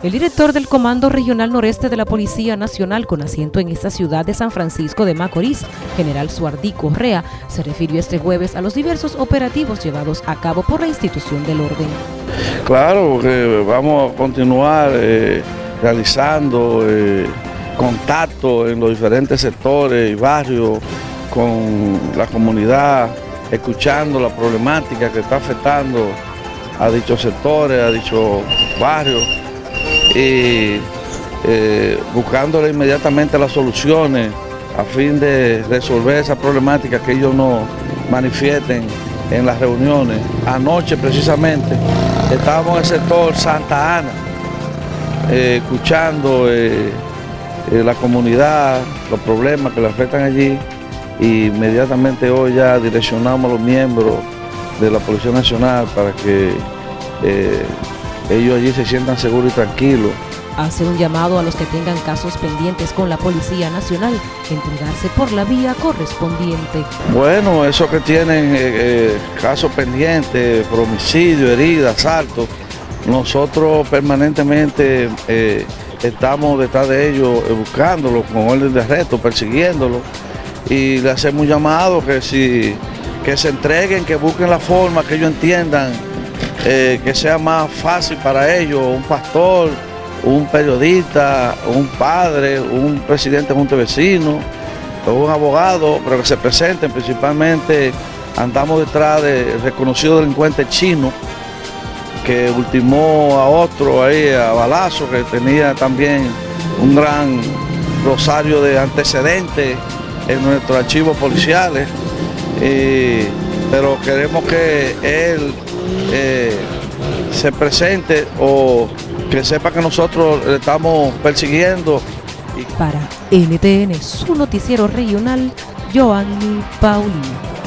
El director del Comando Regional Noreste de la Policía Nacional con asiento en esta ciudad de San Francisco de Macorís, general Suardí Correa, se refirió este jueves a los diversos operativos llevados a cabo por la institución del orden. Claro que vamos a continuar eh, realizando eh, contacto en los diferentes sectores y barrios con la comunidad, escuchando la problemática que está afectando a dichos sectores, a dichos barrios y eh, buscándole inmediatamente las soluciones a fin de resolver esa problemática que ellos nos manifiesten en las reuniones. Anoche precisamente estábamos en el sector Santa Ana, eh, escuchando eh, la comunidad, los problemas que le afectan allí y inmediatamente hoy ya direccionamos a los miembros de la Policía Nacional para que ellos allí se sientan seguros y tranquilos. Hace un llamado a los que tengan casos pendientes con la Policía Nacional, entregarse por la vía correspondiente. Bueno, esos que tienen eh, eh, casos pendientes, por homicidio, heridas, asaltos, nosotros permanentemente eh, estamos detrás de ellos buscándolos con orden de arresto, persiguiéndolos y le hacemos un llamado que si que se entreguen, que busquen la forma, que ellos entiendan eh, que sea más fácil para ellos, un pastor, un periodista, un padre, un presidente de vecino, un abogado, pero que se presenten principalmente, andamos detrás del reconocido delincuente chino, que ultimó a otro ahí a balazo, que tenía también un gran rosario de antecedentes en nuestros archivos policiales, pero queremos que él eh, se presente o que sepa que nosotros le estamos persiguiendo. Para NTN, su noticiero regional, Joanny Paulino.